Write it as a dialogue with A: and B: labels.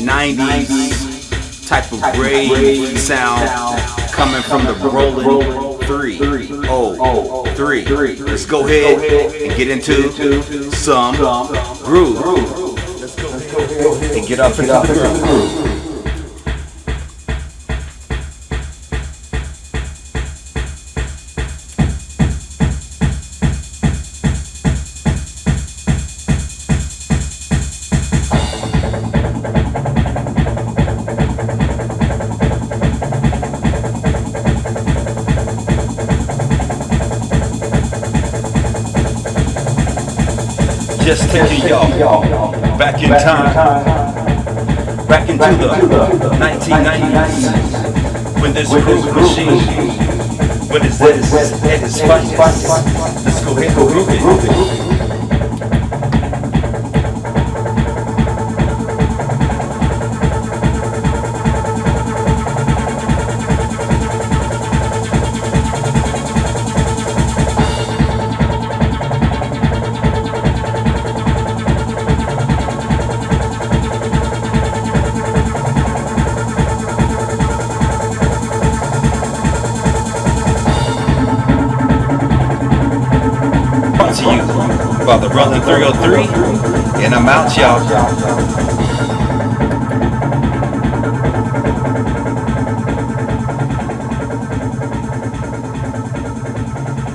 A: 90s type of rave sound coming from the Roland three. Oh, three. Let's go ahead and get into some groove. And get up and the just taking y'all back in time, back into the 1990s when this groove machine, when it's at its finest. Let's go ahead and groove it. To you by the Roland 303, and I'm out, y'all.